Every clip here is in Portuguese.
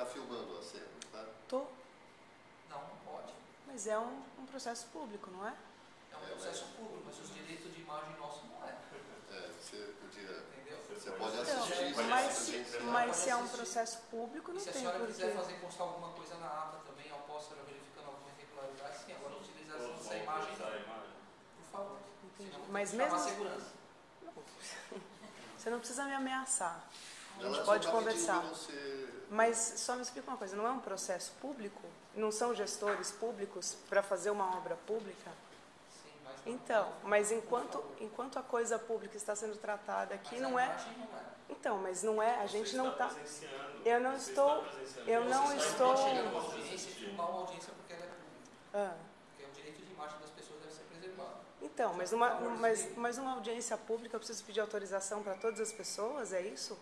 está filmando a cena, tá? Tô. Não, não pode. Mas é um, um processo público, não é? É um processo público, mas os direitos de imagem nossos não é. É, você podia... Entendeu? Você pode assistir. Então, mas, assistir, mas, mas se é um processo público, não tem porquê. se a senhora quiser fazer constar alguma coisa na ata também, eu posso estar verificando alguma irregularidade, sim, agora utilização dessa imagem... Por favor. Entendi. Mas mesmo... segurança. Não. Você não precisa me ameaçar. A gente só pode tá conversar. Mas só me explica uma coisa, não é um processo público? Não são gestores públicos para fazer uma obra pública? Então, mas enquanto, enquanto a coisa pública está sendo tratada aqui, mas não a é. não é. Então, mas não é, a gente não está. Eu não Você estou- está presenciando. eu não estou- uma é. Ah, Porque o direito de imagem das pessoas deve ser preservado. então, mas numa, mas, mas numa audiência pública eu preciso pedir autorização para todas as pessoas, é isso?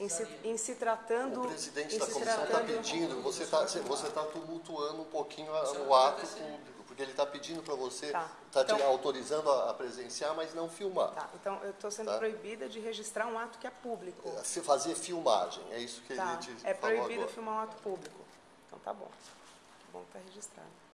Em se, em se tratando. O presidente da comissão está pedindo, você está você tá tumultuando um pouquinho a- não o ato público, porque ele está pedindo para você, Tá. está te Então- autorizando a, a presenciar, mas não filmar. Tá, então eu estou sendo Tá. proibida de registrar um ato que é público. Se fazer filmagem, é isso que Tá, ele te é proibido agora. filmar um ato público. Então tá bom. Que bom que está registrado.